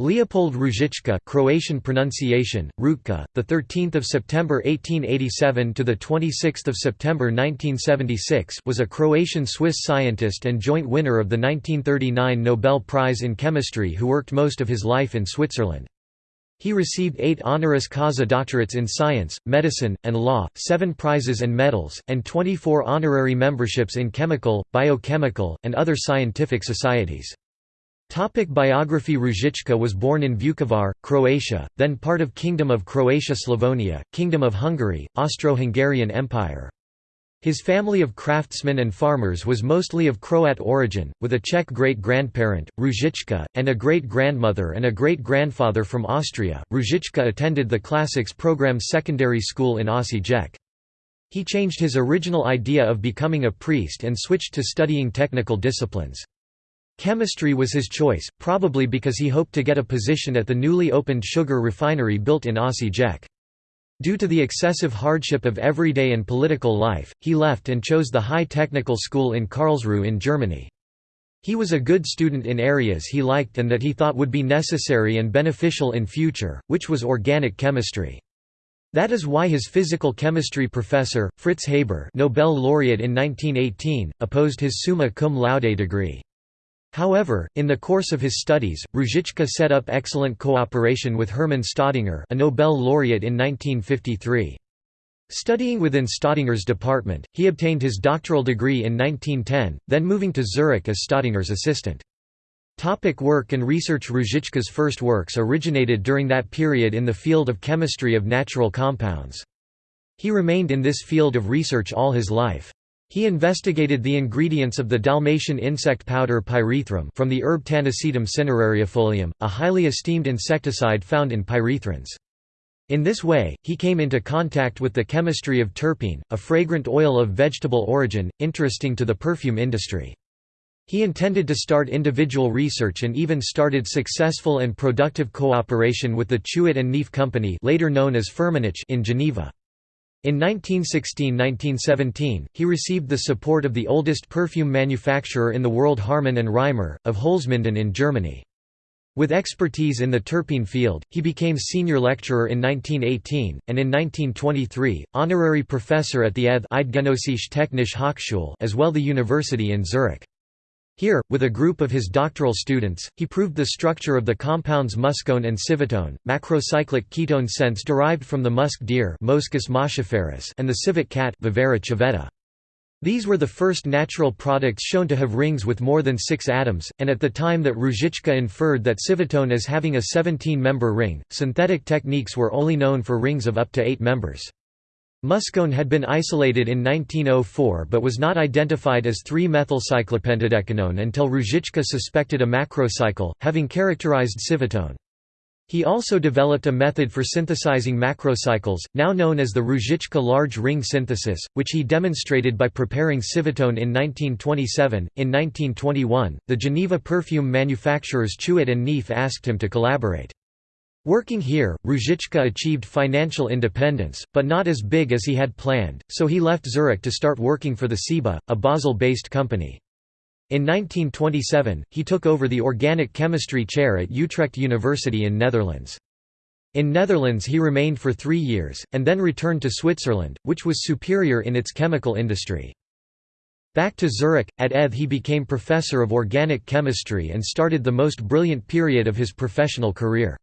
Leopold Ruzicka Croatian pronunciation, Rutka, the 13th of September 1887 to the 26th of September 1976 was a Croatian-Swiss scientist and joint winner of the 1939 Nobel Prize in Chemistry who worked most of his life in Switzerland. He received eight honoris causa doctorates in science, medicine, and law, seven prizes and medals, and 24 honorary memberships in chemical, biochemical, and other scientific societies. Topic biography Ruzicka was born in Vukovar, Croatia, then part of Kingdom of Croatia-Slavonia, Kingdom of Hungary, Austro-Hungarian Empire. His family of craftsmen and farmers was mostly of Croat origin, with a Czech great-grandparent, Ruzicka, and a great-grandmother and a great-grandfather from Austria. Ruzicka attended the Classics program secondary school in Osijek. He changed his original idea of becoming a priest and switched to studying technical disciplines. Chemistry was his choice, probably because he hoped to get a position at the newly opened sugar refinery built in Osijek. Due to the excessive hardship of everyday and political life, he left and chose the high technical school in Karlsruhe in Germany. He was a good student in areas he liked and that he thought would be necessary and beneficial in future, which was organic chemistry. That is why his physical chemistry professor, Fritz Haber Nobel laureate in 1918, opposed his summa cum laude degree. However, in the course of his studies, Ruzicka set up excellent cooperation with Hermann Staudinger a Nobel laureate in 1953. Studying within Staudinger's department, he obtained his doctoral degree in 1910, then moving to Zurich as Staudinger's assistant. Topic work and research Ruzicka's first works originated during that period in the field of chemistry of natural compounds. He remained in this field of research all his life. He investigated the ingredients of the Dalmatian insect powder pyrethrum from the herb Tanacetum cinerariifolium, a highly esteemed insecticide found in pyrethrins. In this way, he came into contact with the chemistry of terpene, a fragrant oil of vegetable origin, interesting to the perfume industry. He intended to start individual research and even started successful and productive cooperation with the Chuit and Naef Company later known as in Geneva. In 1916–1917, he received the support of the oldest perfume manufacturer in the world Haarmann and Reimer, of Holzminden in Germany. With expertise in the terpene field, he became senior lecturer in 1918, and in 1923, honorary professor at the ETH Eidgenössische Technische Hochschule as well the university in Zurich. Here, with a group of his doctoral students, he proved the structure of the compounds muscone and civetone, macrocyclic ketone scents derived from the musk deer and the civet cat. These were the first natural products shown to have rings with more than six atoms, and at the time that Ruzicka inferred that civetone as having a 17-member ring, synthetic techniques were only known for rings of up to eight members. Muscone had been isolated in 1904 but was not identified as 3-methylcyclopentadecanone until Ruzicka suspected a macrocycle, having characterized civetone. He also developed a method for synthesizing macrocycles, now known as the Ruzicka large ring synthesis, which he demonstrated by preparing civetone in 1927. In 1921, the Geneva perfume manufacturers Chuit and Naef asked him to collaborate. Working here, Ruzicka achieved financial independence, but not as big as he had planned, so he left Zurich to start working for the CIBA, a Basel-based company. In 1927, he took over the organic chemistry chair at Utrecht University in Netherlands. In Netherlands he remained for three years, and then returned to Switzerland, which was superior in its chemical industry. Back to Zurich, at ETH he became professor of organic chemistry and started the most brilliant period of his professional career.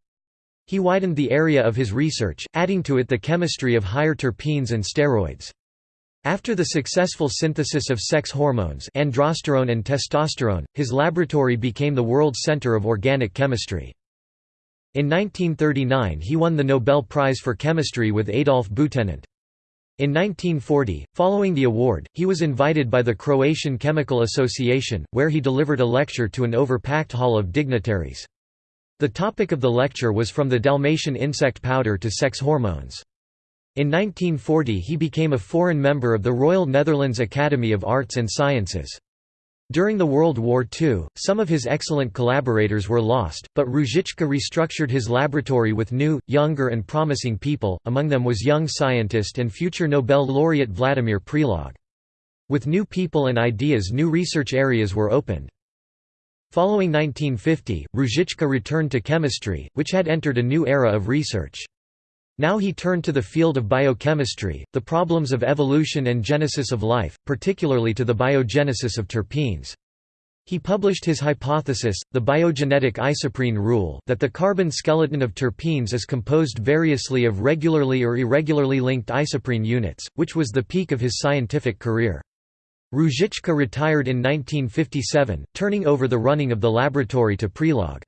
He widened the area of his research, adding to it the chemistry of higher terpenes and steroids. After the successful synthesis of sex hormones androsterone and testosterone, his laboratory became the world center of organic chemistry. In 1939 he won the Nobel Prize for Chemistry with Adolf Butenandt. In 1940, following the award, he was invited by the Croatian Chemical Association, where he delivered a lecture to an overpacked hall of dignitaries. The topic of the lecture was from the Dalmatian insect powder to sex hormones. In 1940 he became a foreign member of the Royal Netherlands Academy of Arts and Sciences. During the World War II, some of his excellent collaborators were lost, but Ruzicka restructured his laboratory with new, younger and promising people, among them was young scientist and future Nobel laureate Vladimir Prelog. With new people and ideas new research areas were opened. Following 1950, Ruzicka returned to chemistry, which had entered a new era of research. Now he turned to the field of biochemistry, the problems of evolution and genesis of life, particularly to the biogenesis of terpenes. He published his hypothesis, the biogenetic isoprene rule that the carbon skeleton of terpenes is composed variously of regularly or irregularly linked isoprene units, which was the peak of his scientific career. Ruzicka retired in 1957, turning over the running of the laboratory to Prelog.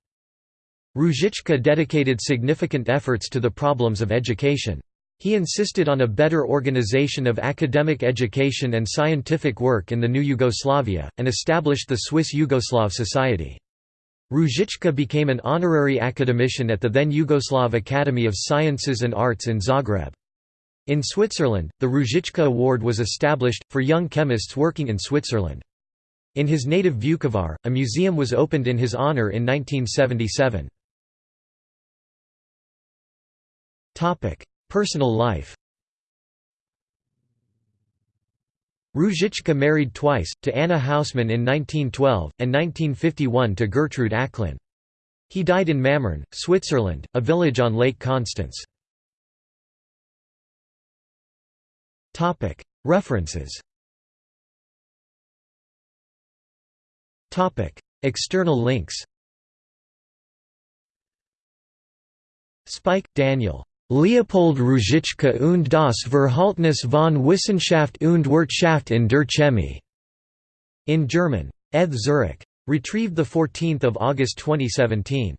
Ruzicka dedicated significant efforts to the problems of education. He insisted on a better organization of academic education and scientific work in the new Yugoslavia, and established the Swiss Yugoslav Society. Ruzicka became an honorary academician at the then Yugoslav Academy of Sciences and Arts in Zagreb. In Switzerland, the Ruzicka Award was established, for young chemists working in Switzerland. In his native Vukovar, a museum was opened in his honor in 1977. Personal life Ruzicka married twice, to Anna Hausmann in 1912, and 1951 to Gertrude Acklin. He died in Mammern, Switzerland, a village on Lake Constance. References External links Speich, Daniel. Leopold Ruzicka und das Verhaltnis von Wissenschaft und Wirtschaft in der Chemie. In German. ETH Zurich. Retrieved 14 August 2017.